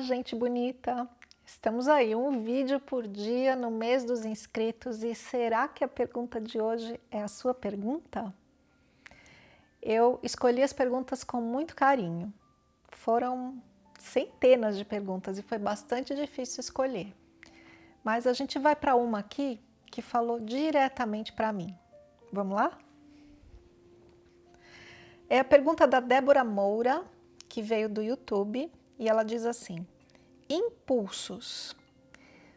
gente bonita! Estamos aí, um vídeo por dia no mês dos inscritos e será que a pergunta de hoje é a sua pergunta? Eu escolhi as perguntas com muito carinho. Foram centenas de perguntas e foi bastante difícil escolher. Mas a gente vai para uma aqui que falou diretamente para mim. Vamos lá? É a pergunta da Débora Moura, que veio do YouTube, e ela diz assim, impulsos,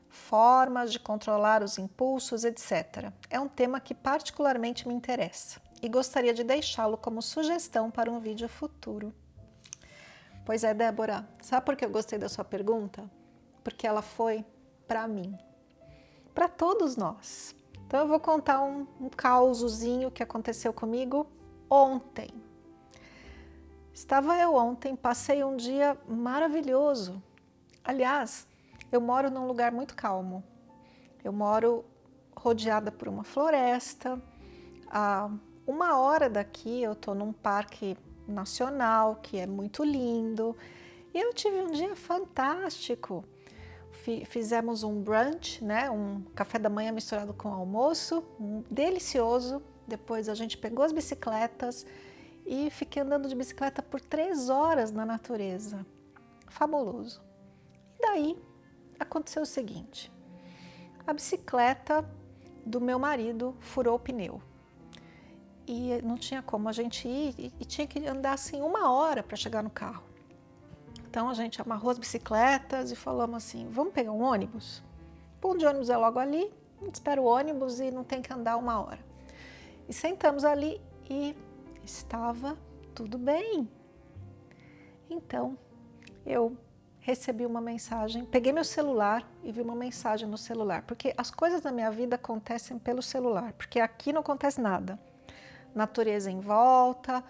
formas de controlar os impulsos, etc. É um tema que particularmente me interessa e gostaria de deixá-lo como sugestão para um vídeo futuro. Pois é, Débora, sabe por que eu gostei da sua pergunta? Porque ela foi para mim, para todos nós. Então eu vou contar um, um que aconteceu comigo ontem. Estava eu ontem, passei um dia maravilhoso. Aliás, eu moro num lugar muito calmo. Eu moro rodeada por uma floresta. A uma hora daqui eu estou num parque nacional que é muito lindo. E eu tive um dia fantástico. Fizemos um brunch, né? um café da manhã misturado com almoço, um delicioso. Depois a gente pegou as bicicletas, e fiquei andando de bicicleta por três horas na natureza. Fabuloso. E daí aconteceu o seguinte, a bicicleta do meu marido furou o pneu. E não tinha como a gente ir e, tinha que andar assim uma hora para chegar no carro. Então a gente amarrou as bicicletas e falamos assim, vamos pegar um ônibus? O ponto de ônibus é logo ali, espera o ônibus e não tem que andar uma hora. E sentamos ali e estava tudo bem. Então, eu recebi uma mensagem, peguei meu celular e vi uma mensagem no celular, porque as coisas da minha vida acontecem pelo celular, porque aqui não acontece nada. Natureza em volta,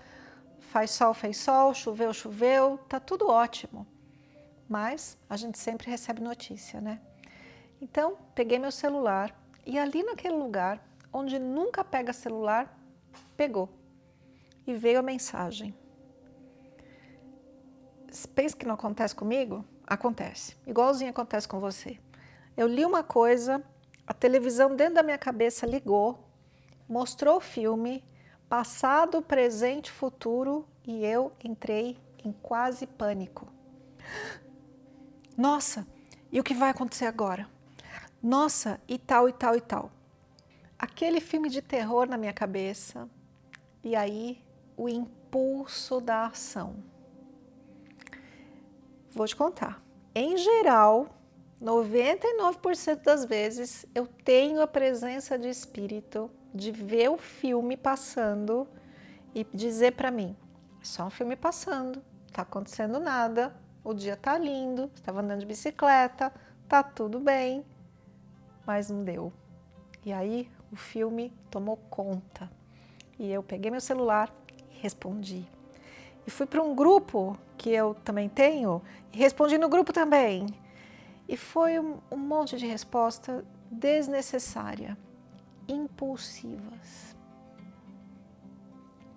faz sol, fez sol, choveu, choveu, tá tudo ótimo. Mas a gente sempre recebe notícia, né? Então, peguei meu celular e ali naquele lugar, onde nunca pega celular, pegou e veio a mensagem. Pensa que não acontece comigo? Acontece. Igualzinho acontece com você. Eu li uma coisa, a televisão dentro da minha cabeça ligou, mostrou o filme, passado, presente, futuro, e eu entrei em quase pânico. Nossa, e o que vai acontecer agora? Nossa, e tal, e tal, e tal. Aquele filme de terror na minha cabeça, e aí o impulso da ação. Vou te contar. Em geral, 99% das vezes eu tenho a presença de espírito de ver o filme passando e dizer para mim, é só um filme passando, tá acontecendo nada, o dia tá lindo, estava andando de bicicleta, tá tudo bem, mas não deu. E aí o filme tomou conta. E eu peguei meu celular, respondi. E fui para um grupo que eu também tenho e respondi no grupo também. E foi um, um monte de resposta desnecessária, impulsivas.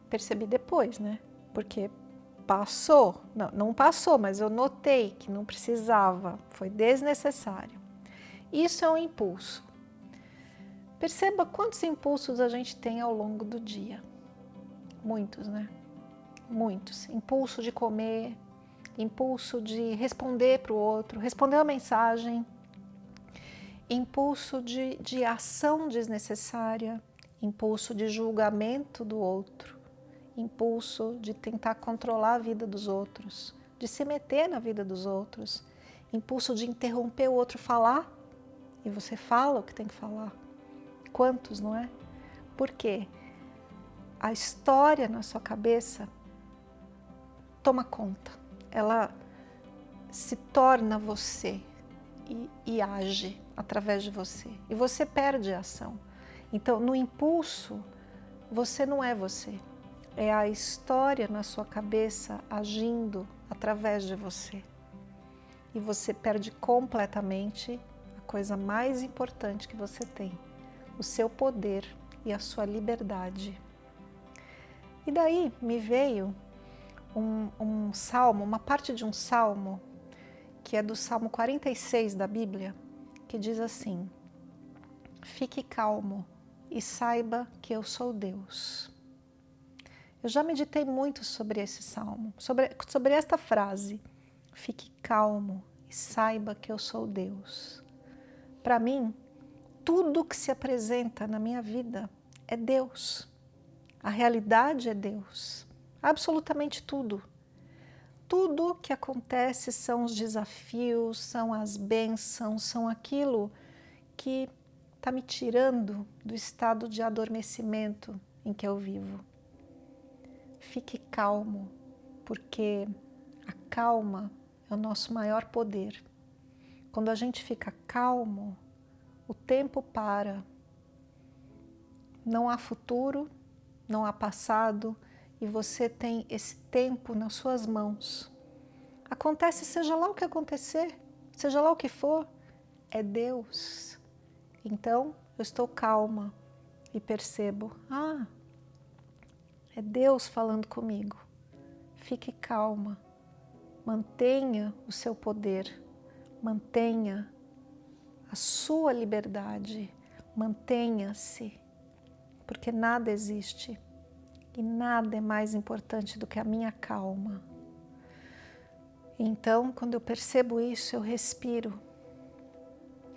Percebi depois, né? Porque passou, não, não passou, mas eu notei que não precisava, foi desnecessário. Isso é um impulso. Perceba quantos impulsos a gente tem ao longo do dia. Muitos, né? Muitos. Impulso de comer, impulso de responder para o outro, responder uma mensagem, impulso de, de ação desnecessária, impulso de julgamento do outro, impulso de tentar controlar a vida dos outros, de se meter na vida dos outros, impulso de interromper o outro falar e você fala o que tem que falar. Quantos, não é? Por quê? A história na sua cabeça toma conta, ela se torna você e, e, age através de você. E você perde a ação. Então, no impulso, você não é você. É a história na sua cabeça agindo através de você. E você perde completamente a coisa mais importante que você tem, o seu poder e a sua liberdade. E daí me veio um, um salmo, uma parte de um salmo que é do Salmo 46 da Bíblia, que diz assim, Fique calmo e saiba que eu sou Deus. Eu já meditei muito sobre esse salmo, sobre, sobre esta frase, fique calmo e saiba que eu sou Deus. Para mim, tudo que se apresenta na minha vida é Deus. A realidade é Deus. Absolutamente tudo. Tudo que acontece são os desafios, são as bênçãos, são aquilo que está me tirando do estado de adormecimento em que eu vivo. Fique calmo, porque a calma é o nosso maior poder. Quando a gente fica calmo, o tempo para. Não há futuro, não há passado, e você tem esse tempo nas suas mãos. Acontece seja lá o que acontecer, seja lá o que for, é Deus. Então, eu estou calma e percebo, ah, é Deus falando comigo. Fique calma, mantenha o seu poder, mantenha a sua liberdade, mantenha-se, porque nada existe e nada é mais importante do que a minha calma. Então, quando eu percebo isso, eu respiro.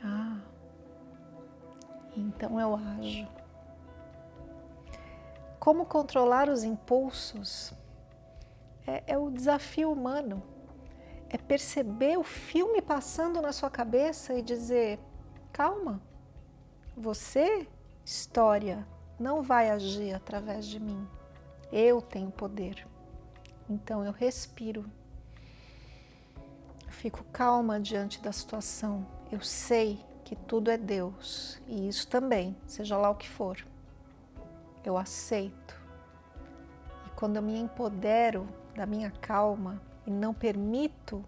Ah, então eu ajo. Como controlar os impulsos é, é o desafio humano. É perceber o filme passando na sua cabeça e dizer, calma, você, história, não vai agir através de mim. Eu tenho poder. Então eu respiro. fico calma diante da situação. Eu sei que tudo é Deus e isso também, seja lá o que for. Eu aceito. E quando eu me empodero da minha calma e não permito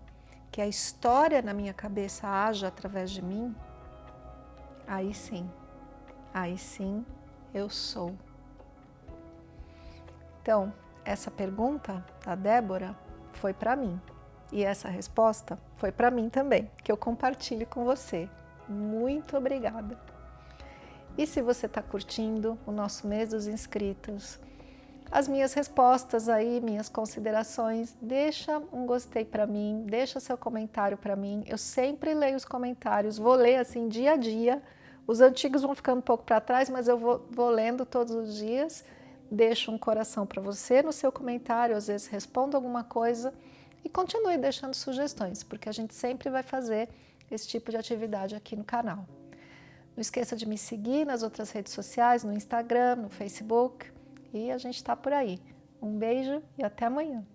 que a história na minha cabeça haja através de mim, aí sim, aí sim eu sou. Então, essa pergunta da Débora foi para mim. E essa resposta foi para mim também, que eu compartilho com você. Muito obrigada! E se você está curtindo o nosso mês dos inscritos, as minhas respostas aí, minhas considerações, deixa um gostei para mim, deixa seu comentário para mim. Eu sempre leio os comentários, vou ler assim dia a dia. Os antigos vão ficando um pouco para trás, mas eu vou, vou lendo todos os dias. Deixo um coração para você no seu comentário, às vezes respondo alguma coisa e continue deixando sugestões, porque a gente sempre vai fazer esse tipo de atividade aqui no canal. Não esqueça de me seguir nas outras redes sociais, no Instagram, no Facebook, e a gente está por aí. Um beijo e até amanhã!